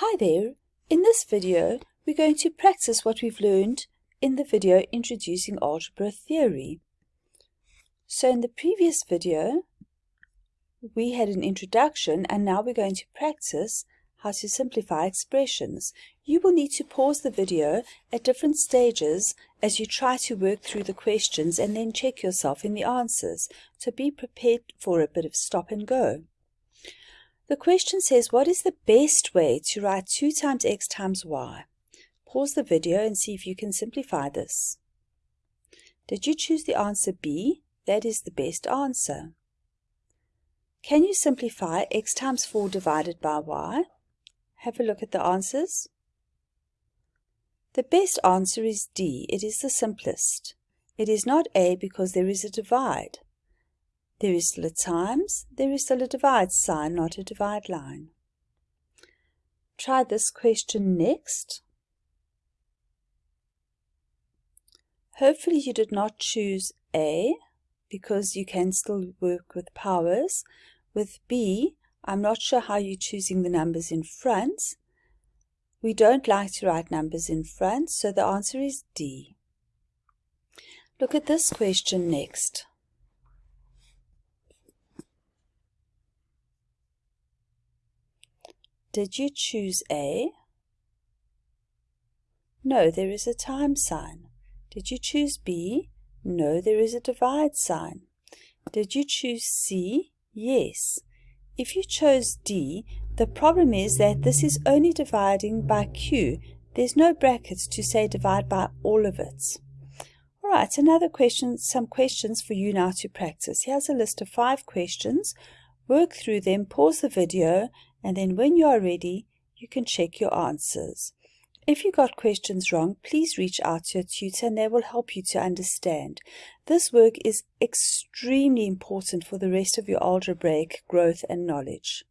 Hi there! In this video, we're going to practice what we've learned in the video Introducing Algebra Theory. So in the previous video, we had an introduction and now we're going to practice how to simplify expressions. You will need to pause the video at different stages as you try to work through the questions and then check yourself in the answers. So be prepared for a bit of stop and go. The question says, what is the best way to write 2 times x times y? Pause the video and see if you can simplify this. Did you choose the answer B? That is the best answer. Can you simplify x times 4 divided by y? Have a look at the answers. The best answer is D. It is the simplest. It is not A because there is a divide. There is still a times, there is still a divide sign, not a divide line. Try this question next. Hopefully you did not choose A because you can still work with powers. With B, I'm not sure how you're choosing the numbers in front. We don't like to write numbers in front, so the answer is D. Look at this question next. Did you choose A? No, there is a time sign. Did you choose B? No, there is a divide sign. Did you choose C? Yes. If you chose D, the problem is that this is only dividing by Q. There's no brackets to say divide by all of it. All right, another question, some questions for you now to practice. Here's a list of five questions. Work through them, pause the video, and then when you are ready, you can check your answers. If you got questions wrong, please reach out to your tutor and they will help you to understand. This work is extremely important for the rest of your algebraic growth and knowledge.